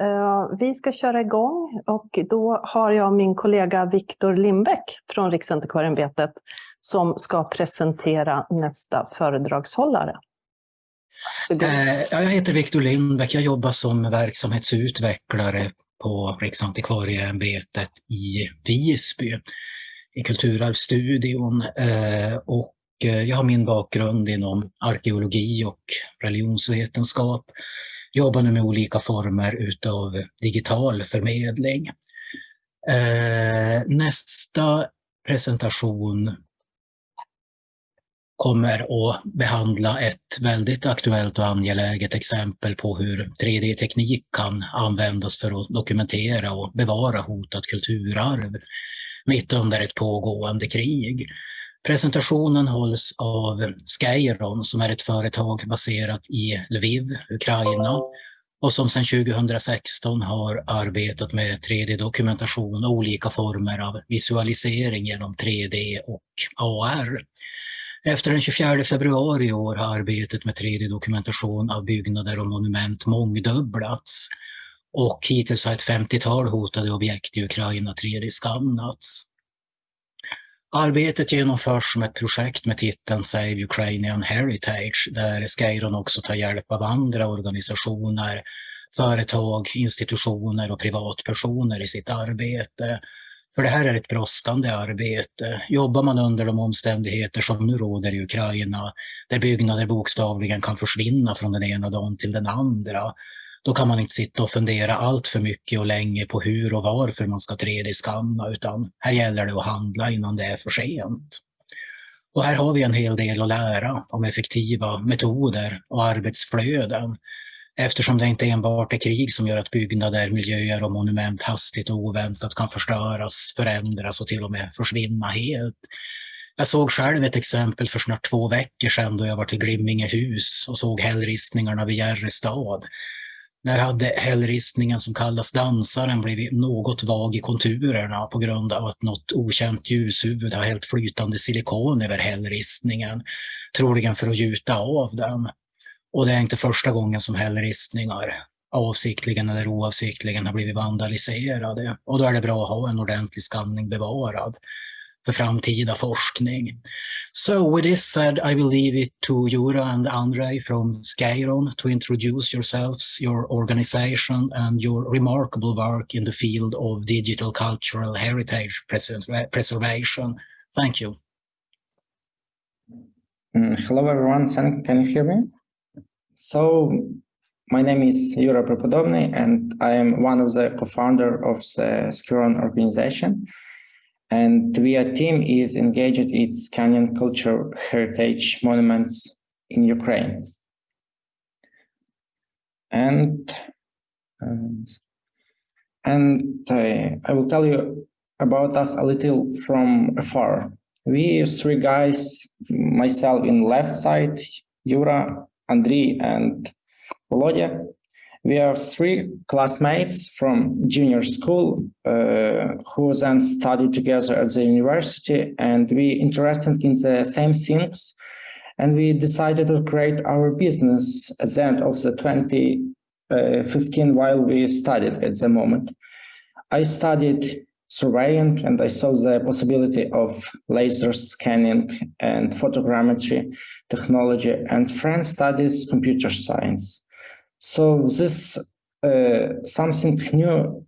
Eh, vi ska köra igång och då har jag min kollega Viktor Lindbäck från Riksantikvarieämbetet som ska presentera nästa föredragshållare. Eh, jag heter Viktor Lindbäck, jag jobbar som verksamhetsutvecklare på Riksantikvarieämbetet i Visby i Kulturarvsstudion. Eh, och jag har min bakgrund inom arkeologi och religionsvetenskap jobbar nu med olika former utav digital förmedling. Eh, nästa presentation kommer att behandla ett väldigt aktuellt och angeläget exempel på hur 3D-teknik kan användas för att dokumentera och bevara hotat kulturarv mitt under ett pågående krig. Presentationen hålls av Skyron som är ett företag baserat i Lviv, Ukraina och som sedan 2016 har arbetat med 3D-dokumentation och olika former av visualisering genom 3D och AR. Efter den 24 februari i år har arbetet med 3D-dokumentation av byggnader och monument mångdubblats och hittills har ett 50-tal hotade objekt i Ukraina 3D-skannats. Arbetet genomförs som ett projekt med titeln Save Ukrainian Heritage där Skyron också tar hjälp av andra organisationer, företag, institutioner och privatpersoner i sitt arbete. För det här är ett brådskande arbete. Jobbar man under de omständigheter som nu råder i Ukraina, där byggnader bokstavligen kan försvinna från den ena dagen till den andra, då kan man inte sitta och fundera allt för mycket och länge på hur och varför man ska 3D-skanna, utan här gäller det att handla innan det är för sent. Och här har vi en hel del att lära om effektiva metoder och arbetsflöden eftersom det inte enbart är krig som gör att byggnader, miljöer och monument hastigt och oväntat kan förstöras, förändras och till och med försvinna helt. Jag såg själv ett exempel för snart två veckor sedan då jag var till Glimmingehus och såg hällristningarna vid Järrestad där hade hällristningen som kallas dansaren blivit något vag i konturerna på grund av att något okänt ljushuvud har hällt flytande silikon över hällristningen, troligen för att gjuta av den. Och det är inte första gången som hällristningar avsiktligen eller oavsiktligen har blivit vandaliserade. Och då är det bra att ha en ordentlig skanning bevarad för framtida forskning. So with this said, I will leave it to Jura and Andrei from Skeiron to introduce yourselves, your organization and your remarkable work in the field of digital cultural heritage preservation. Thank you. Mm, hello everyone, can you hear me? So my name is Yura Prepodobny and I am one of the co-founder of the Skeiron organization. And VIA team is engaged in scanning cultural heritage monuments in Ukraine. And um, and uh, I will tell you about us a little from afar. We three guys, myself in left side, Yura, Andriy, and Volodya, we are three classmates from junior school uh, who then studied together at the university and we interested in the same things and we decided to create our business at the end of the 2015 uh, while we studied at the moment. I studied surveying and I saw the possibility of laser scanning and photogrammetry technology and friend studies computer science. So this uh, something new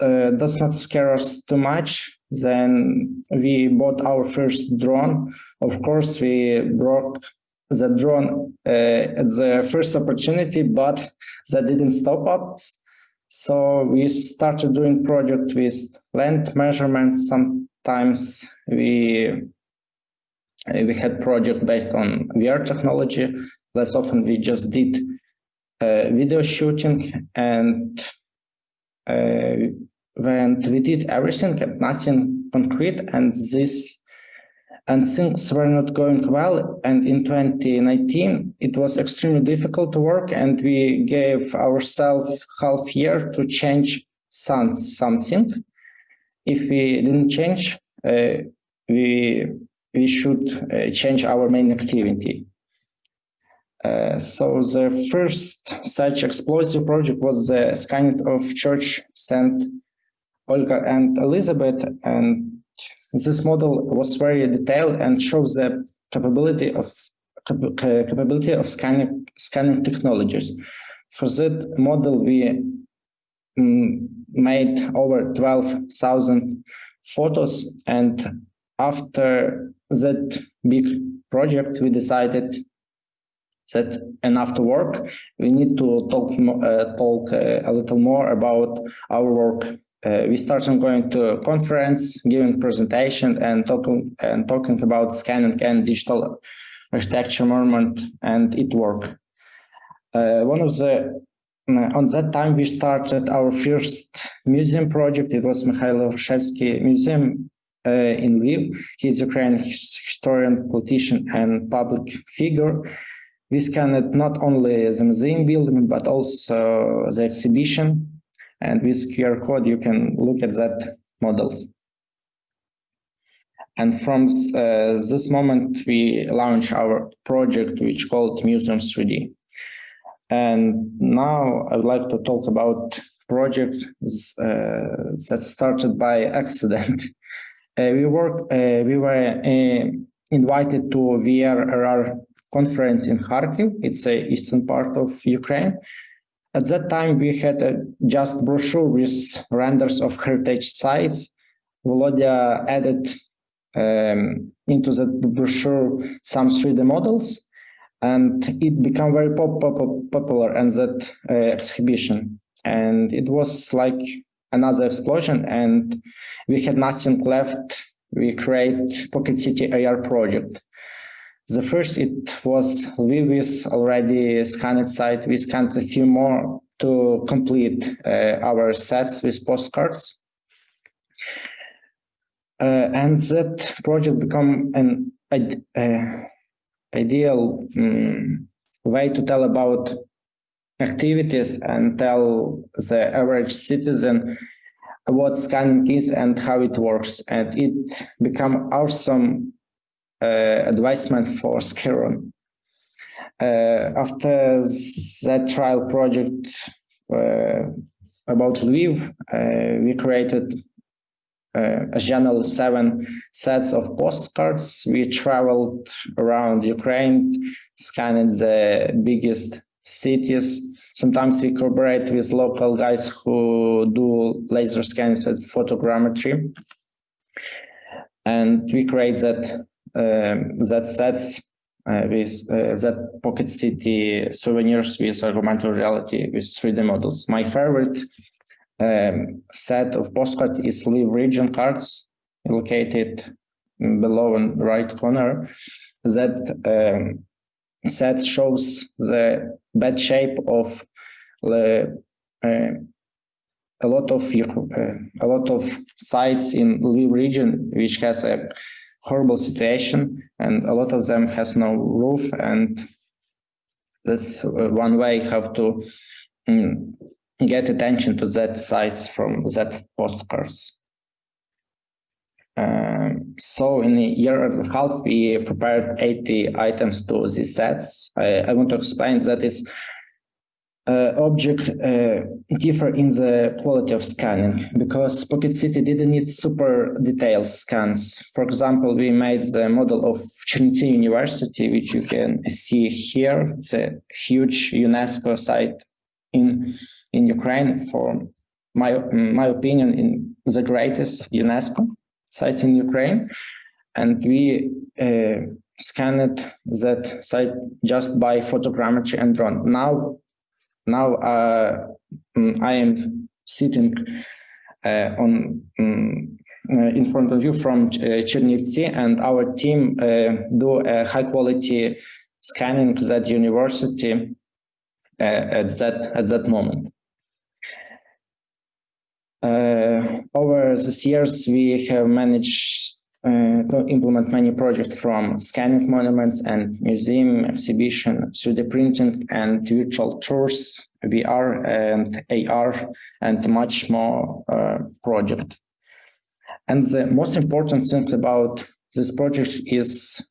uh, does not scare us too much. Then we bought our first drone. Of course, we broke the drone uh, at the first opportunity, but that didn't stop us. So we started doing project with land measurements. Sometimes we we had project based on VR technology. Less often we just did video shooting and uh, when we did everything and nothing concrete and this and things were not going well. And in 2019 it was extremely difficult to work and we gave ourselves half year to change some, something. If we didn't change uh, we we should uh, change our main activity Uh, so the first such explosive project was the scanning of Church Saint Olga and Elizabeth, and this model was very detailed and shows the capability of capability of scanning scanning technologies. For that model, we um, made over 12,000 photos, and after that big project, we decided that enough to work. We need to talk uh, talk uh, a little more about our work. Uh, we started going to conference, giving presentation, and talking and talking about scanning and digital architecture movement, and it work Uh, one of the on that time we started our first museum project. It was Mikhail Hrushevsky Museum uh, in Lviv. He's Ukrainian historian, politician, and public figure. We scanned not only the museum building, but also the exhibition. And with QR code, you can look at that models. And from uh, this moment, we launched our project, which called Museums 3D. And now I would like to talk about project uh, that started by accident. uh, we work, uh, we were uh, invited to VRRR conference in Kharkiv. It's a eastern part of Ukraine. At that time, we had a just brochure with renders of heritage sites. Volodya added um, into that brochure some 3D models, and it became very pop, pop, popular in that uh, exhibition. And it was like another explosion, and we had nothing left. We create Pocket City AR project. The first, it was Lviv already scanned site. We scanned a few more to complete uh, our sets with postcards. Uh, and that project become an uh, ideal um, way to tell about activities and tell the average citizen what scanning is and how it works. And it become awesome uh, advisement for Skeiron. Uh, after that trial project uh, about Lviv, we created uh, a general seven sets of postcards. We traveled around Ukraine, scanning the biggest cities. Sometimes we cooperate with local guys who do laser scans and photogrammetry. And we create that that sets uh, with uh, that pocket city souvenirs with augmented reality with 3D models. My favorite um, set of postcards is Lviv region cards located below in right corner. That um, set shows the bad shape of the uh, a lot of uh, a lot of sites in Lviv region which has a horrible situation and a lot of them has no roof and that's uh, one way how to um, get attention to that sites from that postcards. Um, so in a year and a half, we prepared 80 items to these sets. I, I want to explain that is uh, object uh, differ in the quality of scanning because Pocket City didn't need super detailed scans. For example, we made the model of Chernivtsi University, which you can see here. It's a huge UNESCO site in in Ukraine for my my opinion in the greatest UNESCO site in Ukraine, and we uh, scanned that site just by photogrammetry and drone. Now, now uh, mm, I am sitting uh, on um, in front of you from uh, Chernivtsi, and our team uh, do a high quality scanning that university at that at that moment. Over these years, we have managed to implement many projects from scanning monuments and museum exhibition, 3D printing and virtual tours, VR and AR, and much more uh, project. And the most important thing about this project is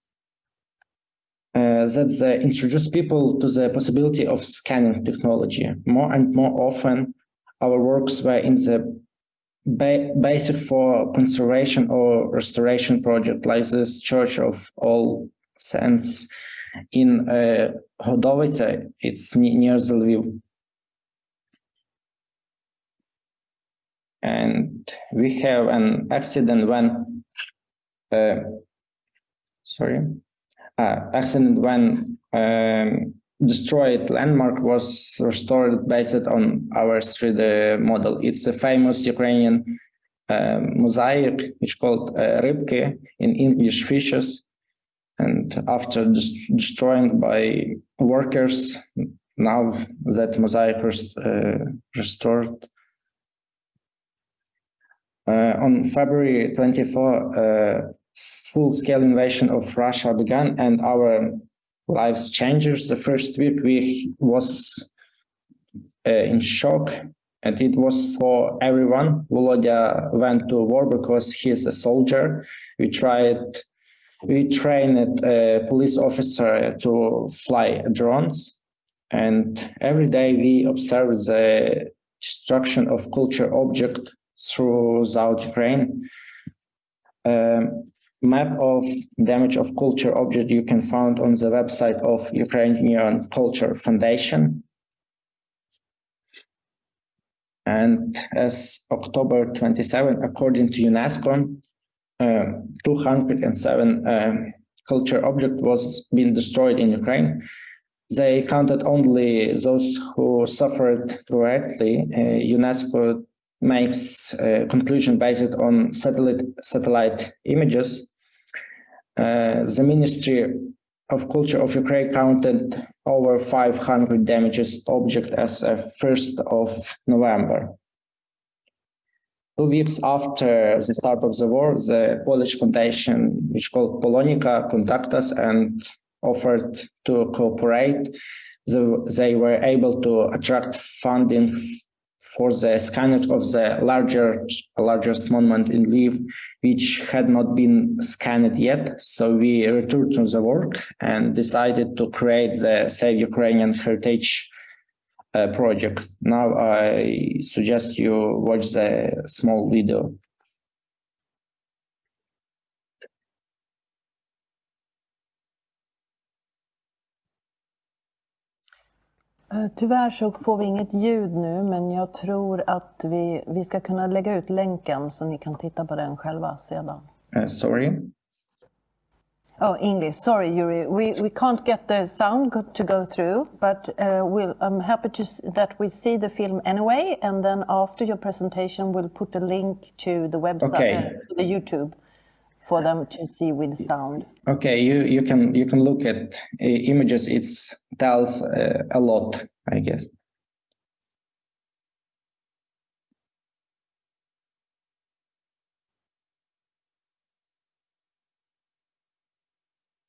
uh, that they introduce people to the possibility of scanning technology. More and more often, our works were in the ba basic for conservation or restoration project, like this Church of All Saints in uh, Hodovytsia, it's near the Lviv. And we have an accident when, uh, sorry, uh, accident when um, destroyed landmark was restored based on our 3D model. It's a famous Ukrainian uh, mosaic, which called uh, Rybki in English fishes. And after destroying by workers, now that mosaic was uh, restored. Uh, on February 24, uh, full-scale invasion of Russia began and our lives changes. The first week we was uh, in shock and it was for everyone. Volodya went to war because he's a soldier. We tried we trained a police officer to fly drones and every day we observe the destruction of culture object throughout Ukraine. Um, map of damage of culture object you can find on the website of Ukrainian Culture Foundation. And as October 27, according to UNESCO, uh, 207 uh, culture object was being destroyed in Ukraine. They counted only those who suffered directly. Uh, UNESCO makes a conclusion based on satellite satellite images. Uh, the Ministry of Culture of Ukraine counted over 500 damages object as of 1st of November. Two weeks after the start of the war, the Polish foundation, which called Polonika, contacted us and offered to cooperate. The, they were able to attract funding for the scanning of the larger, largest monument in Lviv, which had not been scanned yet. So we returned to the work and decided to create the Save Ukrainian Heritage uh, project. Now I suggest you watch the small video. Tyvärr så får vi inget ljud nu, men jag tror att vi, vi ska kunna lägga ut länken så ni kan titta på den själva sedan. Uh, sorry? Oh, English. Sorry, Yuri. We we can't get the sound to go through, but uh, we'll, I'm happy to that we see the film anyway, and then after your presentation, we'll put a link to the website, okay. uh, the YouTube, for them to see with sound. Okay, you you can you can look at uh, images. It tells uh, a lot, I guess.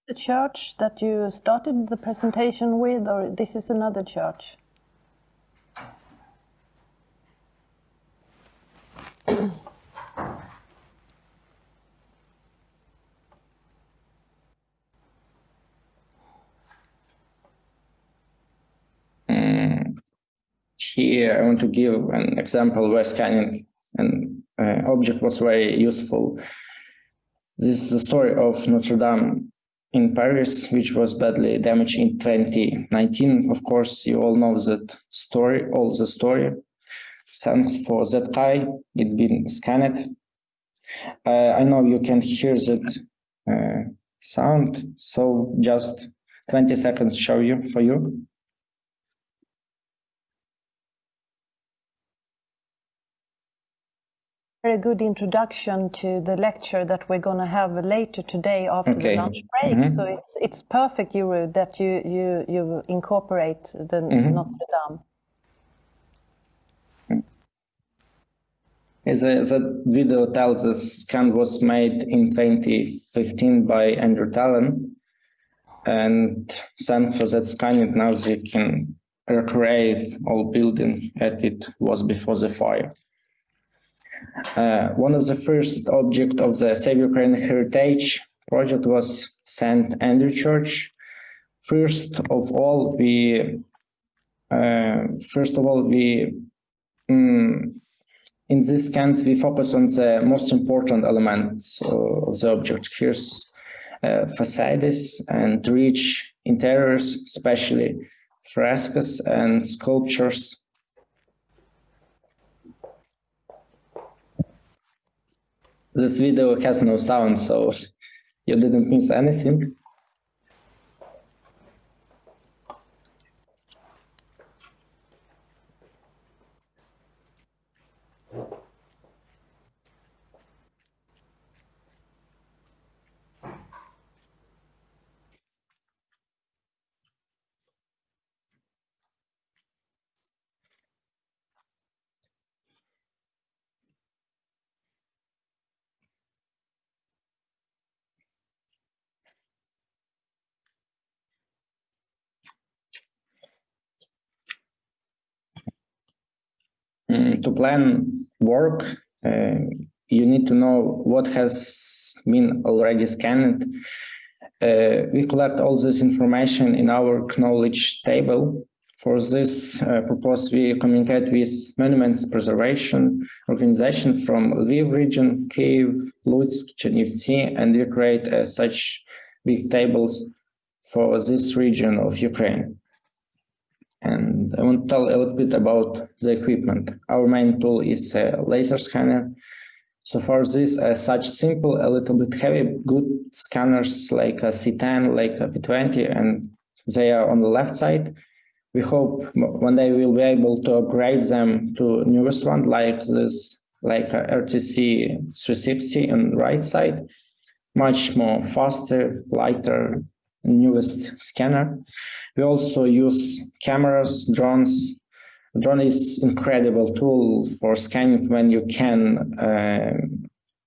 the church that you started the presentation with, or this is another church? Here, I want to give an example where scanning an uh, object was very useful. This is the story of Notre Dame in Paris, which was badly damaged in 2019. Of course, you all know that story, all the story. Thanks for that guy, it been scanned. Uh, I know you can hear that uh, sound, so just 20 seconds show you for you. Very good introduction to the lecture that we're going to have later today after okay. the lunch break. Mm -hmm. So it's it's perfect, Yuru, that you you you incorporate the mm -hmm. Notre Dame. As a, that video tells us, scan was made in 2015 by Andrew Tallon, and thanks for that scan, scanning, now they can recreate all building as it was before the fire. Uh, one of the first objects of the Save Ukraine Heritage project was St. Andrew Church, first of all, we uh, first of all we um, in this scans we focus on the most important elements of the object. Here's uh, facades and rich interiors, especially frescoes and sculptures. This video has no sound, so you didn't miss anything. Mm, to plan work, uh, you need to know what has been already scanned. Uh, we collect all this information in our knowledge table. For this uh, purpose, we communicate with Monuments Preservation Organization from Lviv region, Kiev, Lutsk, Chernivtsi, and we create uh, such big tables for this region of Ukraine. And I want to tell a little bit about the equipment. Our main tool is a laser scanner. So for this, such simple, a little bit heavy, good scanners like a C10, like a P20, and they are on the left side. We hope one day we'll be able to upgrade them to newest one, like this, like a RTC 360 on the right side, much more faster, lighter, newest scanner. We also use cameras, drones. Drone is incredible tool for scanning when you can uh,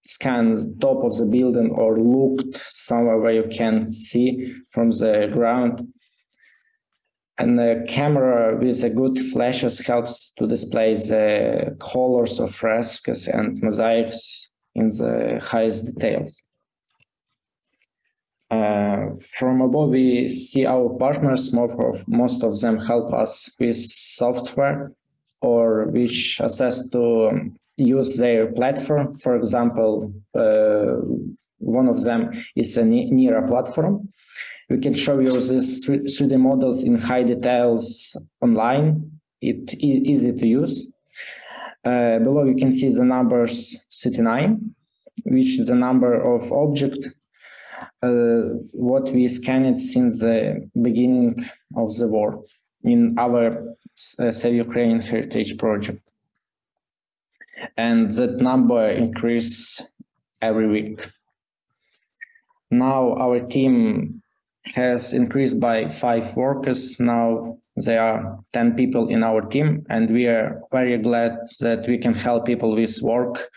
scan top of the building or look somewhere where you can see from the ground. And the camera with a good flashes helps to display the colors of frescoes and mosaics in the highest details. Uh, from above, we see our partners, of, most of them help us with software or which assess to use their platform. For example, uh, one of them is a NIRA platform. We can show you these 3D models in high details online. It is easy to use. Uh, below you can see the numbers 39, which is the number of object what we scanned since the beginning of the war in our uh, Save Ukraine Heritage Project. And that number increase every week. Now our team has increased by five workers. Now there are 10 people in our team, and we are very glad that we can help people with work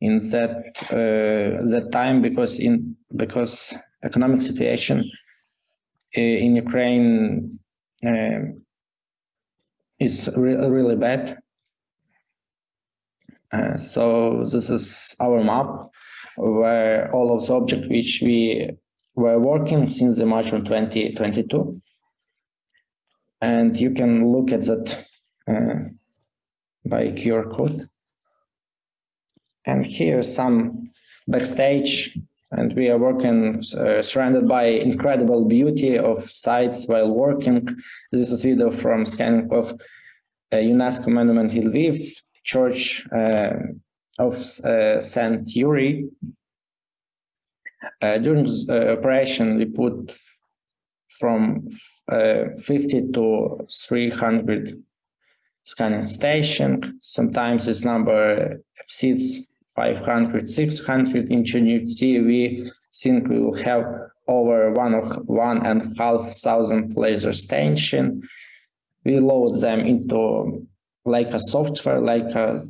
in that uh, that time because in because economic situation uh, in Ukraine uh, is re really bad. Uh, so this is our map where all of the objects which we were working since the March of 2022. And you can look at that uh, by QR code. And here some backstage and we are working uh, surrounded by incredible beauty of sites while working. This is video from scanning of a UNESCO monument in Lviv, Church uh, of uh, Saint Yuri. Uh, during this uh, operation, we put from uh, 50 to 300 scanning stations. Sometimes this number exceeds 500, 600 in Chernivtsi, we think we will have over one, one and half thousand laser station. We load them into like a software, like a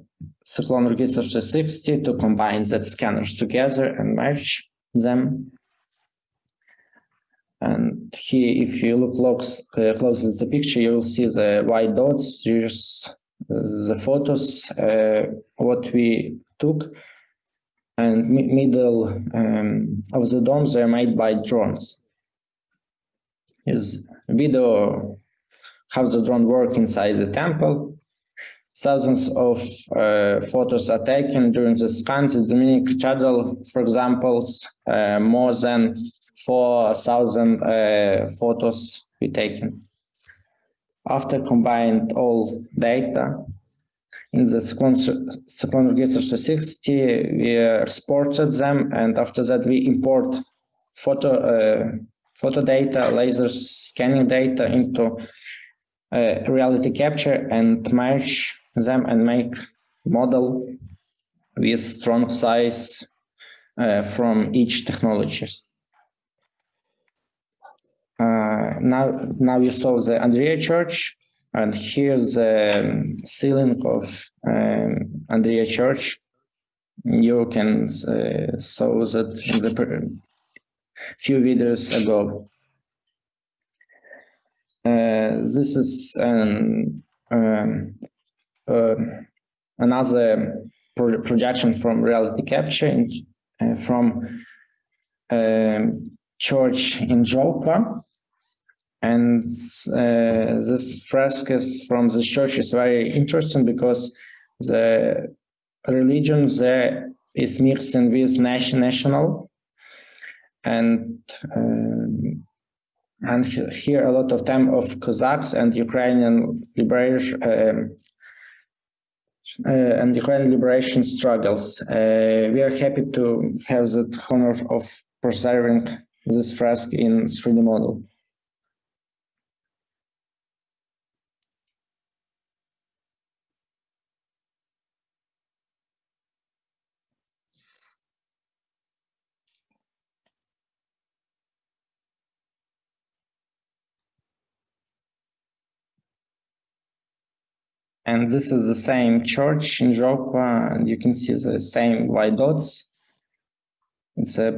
Cyclone Register 360 to combine that scanners together and merge them. And here, if you look close, uh, closely at the picture, you will see the white dots. Here's the photos, uh, what we took and middle um, of the domes are made by drones. is video how the drone work inside the temple. Thousands of uh, photos are taken during the scans. In Dominic Channel, for example, uh, more than 4,000 uh, photos were taken. After combined all data, in the second register 60 we exported them, and after that we import photo uh, photo data, laser scanning data into uh, RealityCapture and merge them and make model with strong size uh, from each technologies. Uh, now, now you saw the Andrea Church, and here's the ceiling of um, Andrea Church. You can uh, saw that in the few videos ago. Uh, this is an, um, uh, another pro projection from RealityCapture in, uh, from um, church in Zhovkva. And uh, this frescoes from the church is very interesting because the religion there is mixing with national and um, and here a lot of time of Cossacks and Ukrainian liberation um, uh, and Ukrainian liberation struggles. Uh, we are happy to have the honor of preserving this fresco in 3D model. And this is the same church in Zhovkva, and you can see the same white dots. It's a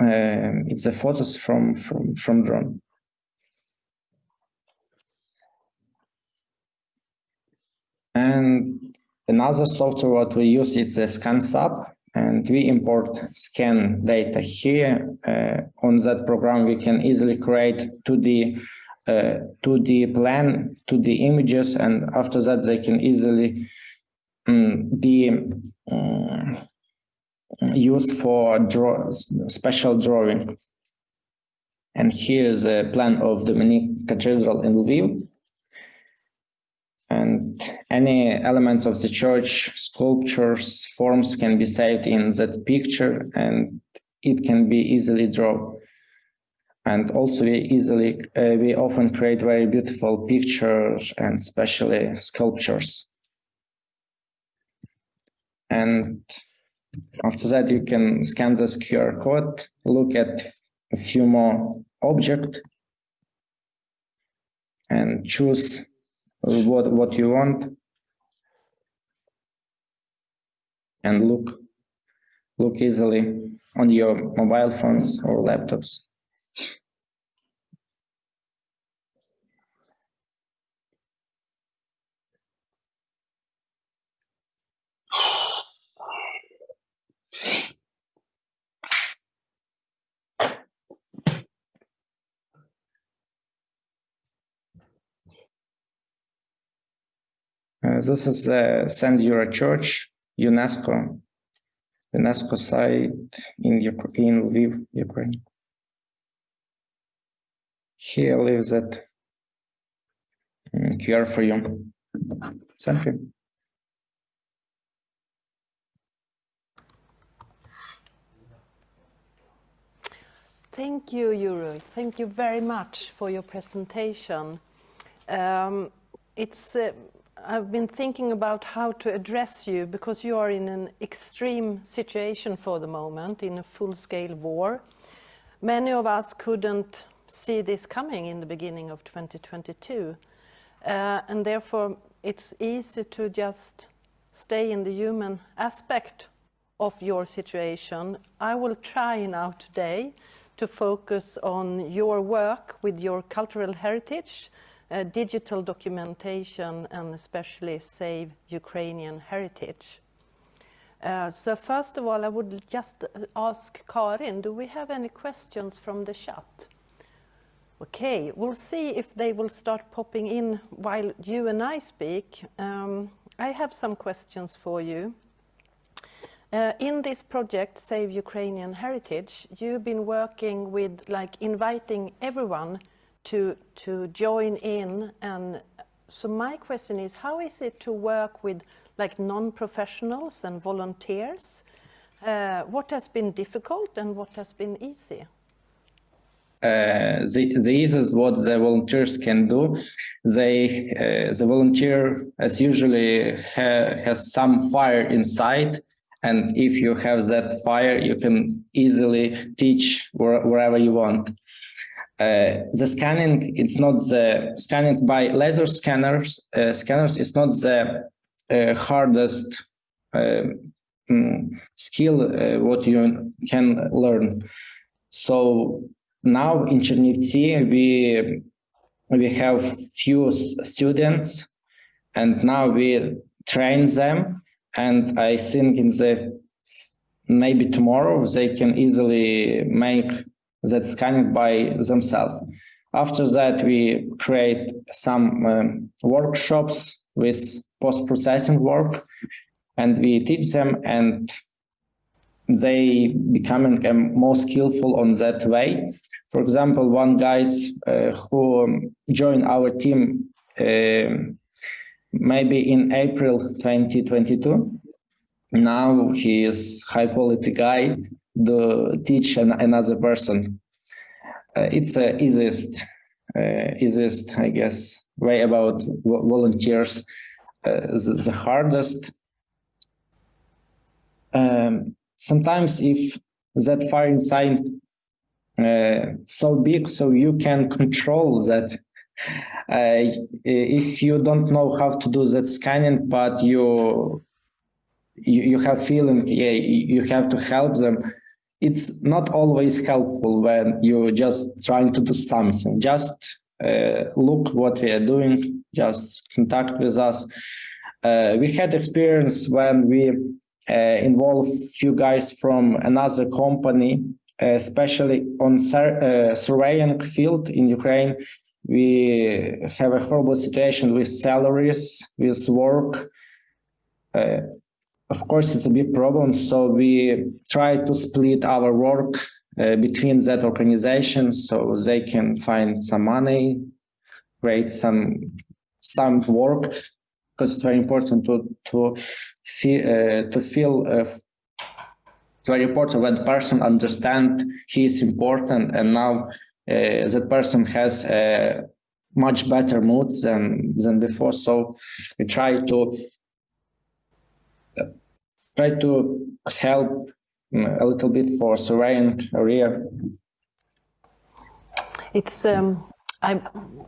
uh, it's a photos from from from drone. And another software what we use is the ScanSub, and we import scan data here. Uh, on that program, we can easily create 2D uh, to the plan, to the images, and after that they can easily um, be um, used for draw special drawing. And here's a plan of Dominic Cathedral in Lviv. And any elements of the church, sculptures, forms can be saved in that picture and it can be easily drawn and also we easily uh, we often create very beautiful pictures and especially sculptures. And after that you can scan this QR code look at a few more objects and choose what what you want. And look look easily on your mobile phones or laptops Uh, this is uh, Saint Yura Church, UNESCO, UNESCO site in, in Lviv, Ukraine. Here lives that QR for you. Thank you. Thank you, Yuri. Thank you very much for your presentation. Um, it's uh, I've been thinking about how to address you because you are in an extreme situation for the moment in a full-scale war. Many of us couldn't see this coming in the beginning of 2022 uh, and therefore it's easy to just stay in the human aspect of your situation. I will try now today to focus on your work with your cultural heritage uh, digital documentation and especially save Ukrainian heritage. Uh, so first of all, I would just ask Karin, do we have any questions from the chat? Okay, we'll see if they will start popping in while you and I speak. Um, I have some questions for you. Uh, in this project, Save Ukrainian Heritage, you've been working with like inviting everyone to, to join in. And so my question is, how is it to work with like non-professionals and volunteers? Uh, what has been difficult and what has been easy? Uh, the, the easiest what the volunteers can do they uh, the volunteer as usually ha has some fire inside and if you have that fire you can easily teach where, wherever you want uh, the scanning it's not the scanning by laser scanners uh, scanners is not the uh, hardest mm, skill what you can learn so now in Chernivtsi, we we have few students, and now we train them. And I think in the maybe tomorrow they can easily make that scanning by themselves. After that, we create some um, workshops with post-processing work, and we teach them and they becoming um, more skillful on that way. For example, one guys uh, who um, joined our team uh, maybe in April 2022. Now he is high quality guy to teach an, another person. Uh, it's the easiest, uh, easiest, I guess, way about volunteers. Uh, the, the, hardest um, sometimes if that firing sign uh, so big so you can control that uh, if you don't know how to do that scanning but you you, you have feeling yeah you have to help them it's not always helpful when you're just trying to do something just uh, look what we are doing just contact with us uh, we had experience when we uh, involve few guys from another company, especially on uh, surveying field in Ukraine. We have a horrible situation with salaries, with work. Uh, of course, it's a big problem. So we try to split our work uh, between that organization so they can find some money, create some some work because it's very important to to feel uh, to feel uh, it's very important when person understand he is important and now uh, that person has a much better mood than than before so we try to try to help mm, a little bit for surveying area it's um I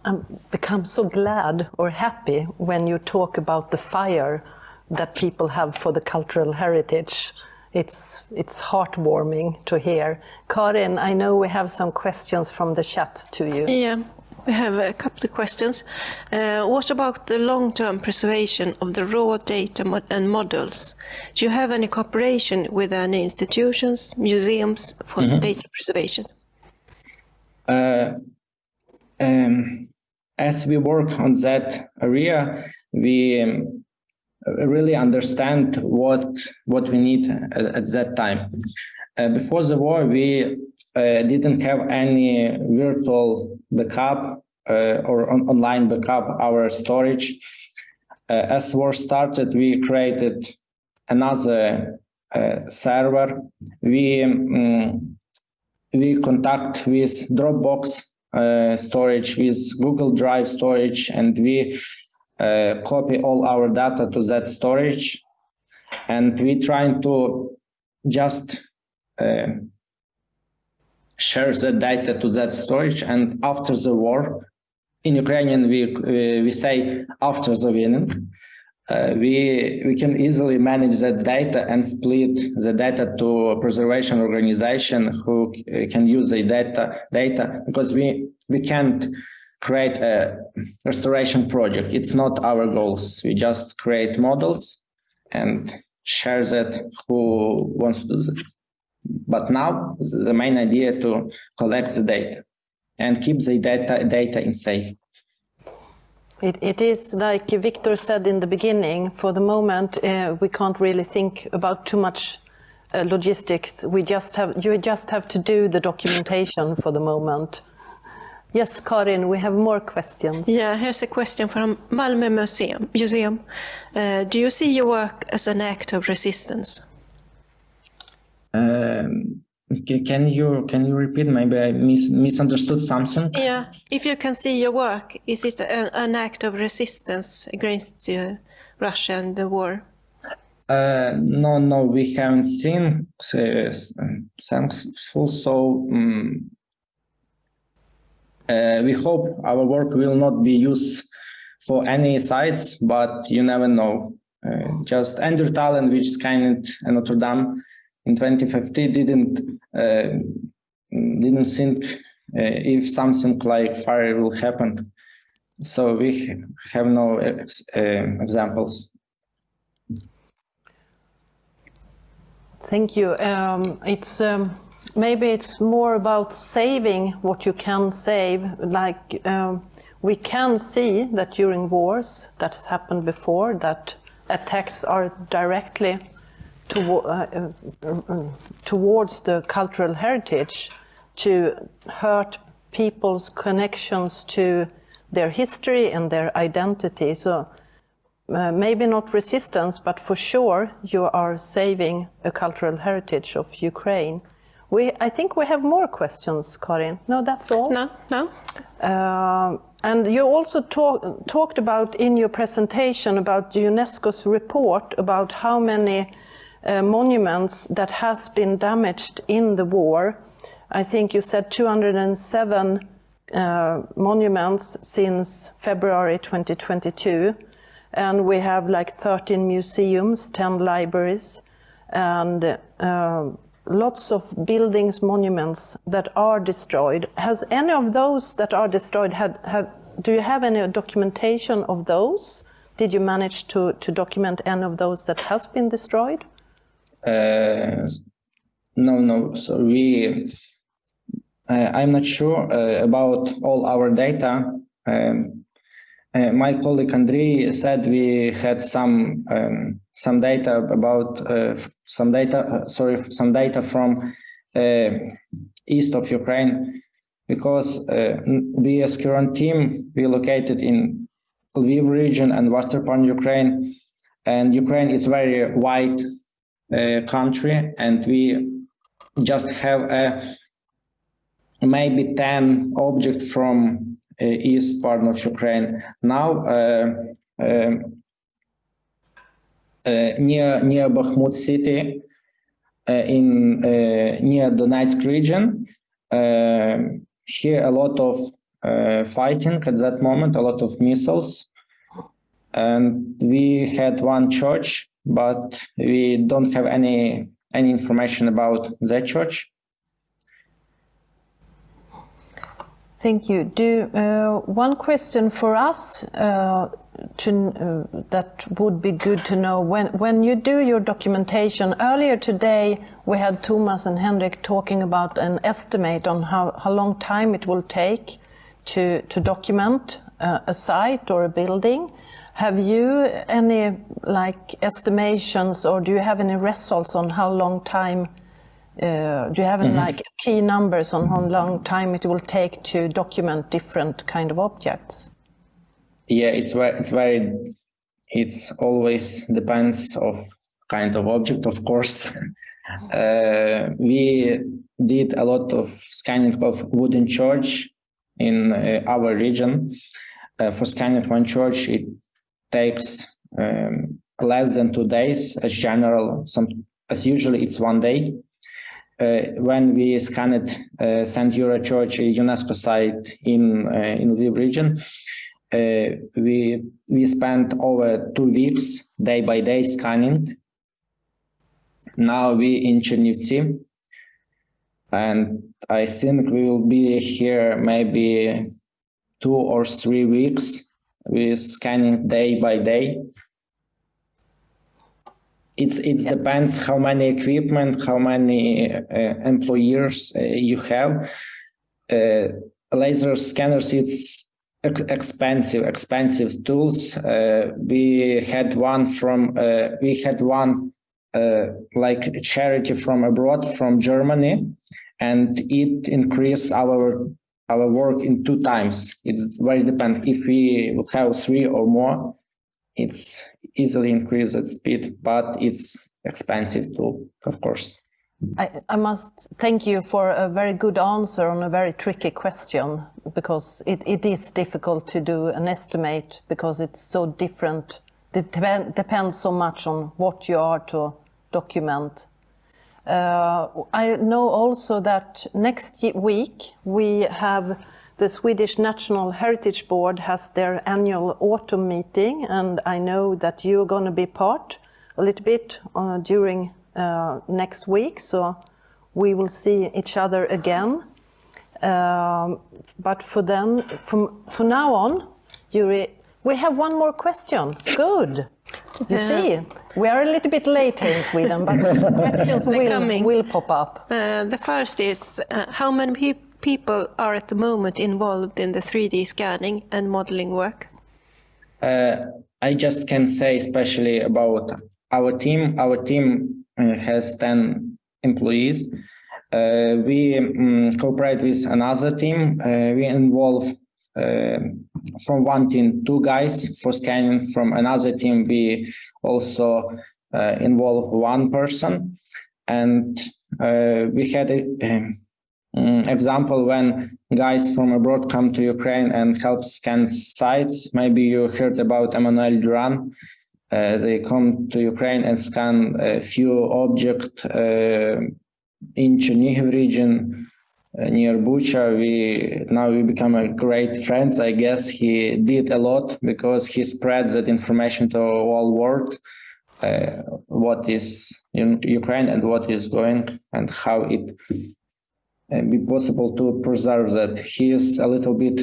I'm become so glad or happy when you talk about the fire that people have for the cultural heritage. It's, it's heartwarming to hear. Karin, I know we have some questions from the chat to you. Yeah, we have a couple of questions. Uh, what about the long-term preservation of the raw data and models? Do you have any cooperation with any institutions, museums for mm -hmm. data preservation? Uh, um, as we work on that area, we um, really understand what what we need at, at that time. Uh, before the war, we uh, didn't have any virtual backup uh, or on online backup our storage. Uh, as war started, we created another uh, server. We um, we contact with Dropbox uh, storage with Google Drive storage, and we uh, copy all our data to that storage. And we trying to just uh, share the data to that storage. And after the war, in Ukrainian, we, we say after the winning, uh, we we can easily manage that data and split the data to a preservation organization who can use the data data because we we can't create a restoration project. It's not our goals. We just create models and share that who wants to do that. But now the main idea to collect the data. and keep the data data in safe. It, it is like Viktor said in the beginning, for the moment, uh, we can't really think about too much uh, logistics. We just have, you just have to do the documentation for the moment. Yes, Karin, we have more questions. Yeah, here's a question from Malmö Museum. Museum. Uh, do you see your work as an act of resistance? Um, can you can you repeat? Maybe I mis misunderstood something. Yeah, if you can see your work, is it a, an act of resistance against uh, Russia and the war? Uh, no, no, we haven't seen uh, thankful. So um, uh, we hope our work will not be used for any sites, but you never know. Uh, just Andrew Tallon, which is kind of Notre Dame in 2050 didn't uh, didn't think uh, if something like fire will happen. So we have no ex uh, examples. Thank you. Um, it's um, maybe it's more about saving what you can save. Like um, we can see that during wars that has happened before that attacks are directly to, uh, uh, towards the cultural heritage to hurt people's connections to their history and their identity. So uh, maybe not resistance, but for sure you are saving a cultural heritage of Ukraine. We, I think we have more questions, Karin. No, that's all. No, no. Uh, and you also talk, talked about in your presentation about UNESCO's report about how many uh, monuments that has been damaged in the war. I think you said 207 uh, monuments since February 2022. And we have like 13 museums, 10 libraries, and uh, lots of buildings, monuments that are destroyed. Has any of those that are destroyed, had, had, do you have any documentation of those? Did you manage to, to document any of those that has been destroyed? Uh, no, no. So we, uh, I'm not sure uh, about all our data. Um, uh, my colleague Andrei said we had some um, some data about uh, some data. Uh, sorry, some data from east of Ukraine, because we as current team we located in Lviv region and western part Ukraine, and Ukraine is very wide country and we just have a maybe 10 objects from uh, east part of Ukraine. Now uh, um, uh, near near Bakhmut city in near Donetsk region, here a lot of fighting at that moment, a lot of missiles. And we had one church but we don't have any any information about that church. Thank you. Do uh, one question for us uh, to, uh, that would be good to know when when you do your documentation. Earlier today, we had Thomas and Henrik talking about an estimate on how how long time it will take to to document uh, a site or a building. Have you any like estimations or do you have any results on how long time uh, do you have any mm -hmm. like key numbers on how long time it will take to document different kind of objects? Yeah, it's very, it's very, it's always depends of kind of object, of course. uh, we did a lot of scanning of wooden church in uh, our region. Uh, for scanning one church, it takes um, less than two days as general, some, as usually it's one day. Uh, when we scanned uh, St. Yura Church, a UNESCO site in uh, in Lviv region, uh, we we spent over two weeks, day by day, scanning. Now we in Chernivtsi, and I think we will be here maybe two or three weeks with scanning day by day. It's it yeah. depends how many equipment, how many uh, employees uh, you have. Uh, laser scanners, it's ex expensive, expensive tools. Uh, we had one from, uh, we had one uh, like charity from abroad, from Germany, and it increased our our work in two times. It's very depend if we have three or more, it's easily increased at speed, but it's expensive too, of course. I, I, must thank you for a very good answer on a very tricky question because it, it is difficult to do an estimate because it's so different. It depend, depends so much on what you are to document. Uh, I know also that next week we have the Swedish National Heritage Board has their annual autumn meeting and I know that you're going to be part a little bit uh, during uh, next week so we will see each other again. Um, but for then, from, from now on, Yuri, we have one more question. Good. You see, we are a little bit late here in Sweden, but questions will, will pop up. Uh, the first is, uh, how many people people are at the moment involved in the 3D scanning and modeling work? Uh, I just can say especially about our team. Our team uh, has 10 employees. Uh, we um, cooperate with another team. Uh, we involve uh, from one team two guys for scanning. From another team, we also uh, involve one person. And we had a, um, example, when guys from abroad come to Ukraine and help scan sites, maybe you heard about Emmanuel Durand. Uh, they come to Ukraine and scan a few objects uh, in Chernihiv region uh, near Bucha. We now we become a great friends. I guess he did a lot because he spread that information to all world. Uh, what is in Ukraine and what is going and how it and be possible to preserve that. He is a little bit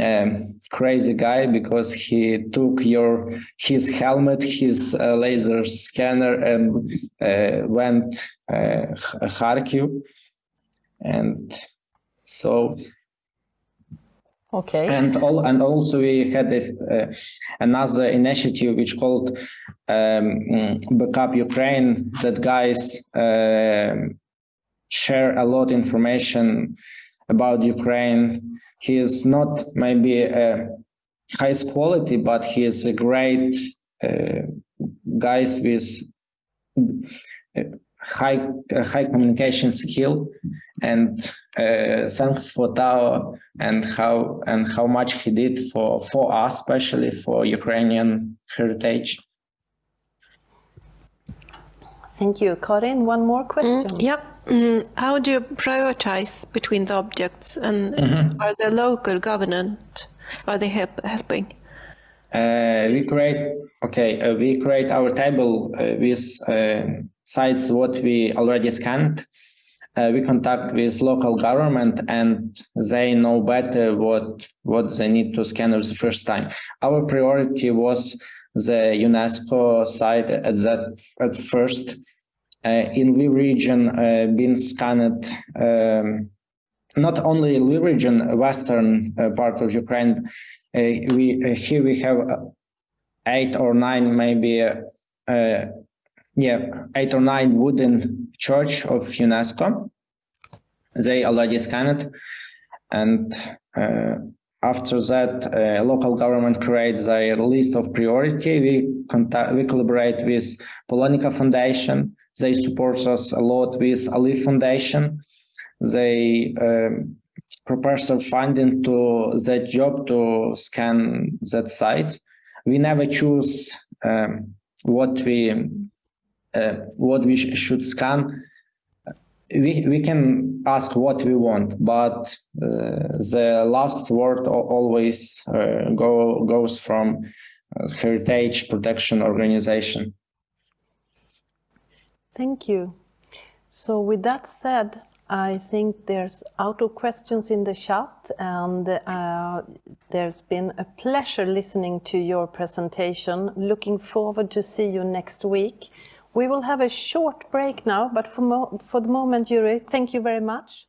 um, crazy guy because he took your his helmet, his uh, laser scanner, and uh, went uh, Kharkiv, and so. Okay. And all, and also we had a, uh, another initiative which called um, Backup Ukraine. That guys um, share a lot information about Ukraine. He is not maybe a highest quality, but he is a great uh, guys with uh, high uh, high communication skill and uh, thanks for Tao and how and how much he did for for us especially for Ukrainian heritage Thank you. Karin, one more question. Mm, yeah. Mm, how do you prioritize between the objects and mm -hmm. are the local government, are they help, helping? Uh, we create, okay, uh, we create our table uh, with uh, sites what we already scanned. Uh, we contact with local government and they know better what, what they need to scan the first time. Our priority was the UNESCO site at that at first uh, in Lviv region uh, been scanned um, not only Lviv region, western uh, part of Ukraine. we here we have eight or nine, maybe yeah, eight or nine wooden church of UNESCO. They already scanned, and uh, after that, uh, local government creates a list of priority. We contact, we collaborate with Polonika Foundation, they support us a lot with ALIPH Foundation. They um, prepare funding to that job to scan that site. We never choose um, what we uh, what we sh should scan. We we can ask what we want, but uh, the last word always uh, go goes from uh, Heritage Protection Organization. Thank you. So with that said, I think there's out of questions in the chat and uh, there's been a pleasure listening to your presentation. Looking forward to see you next week. We will have a short break now, but for, for the moment, Yuri, thank you very much.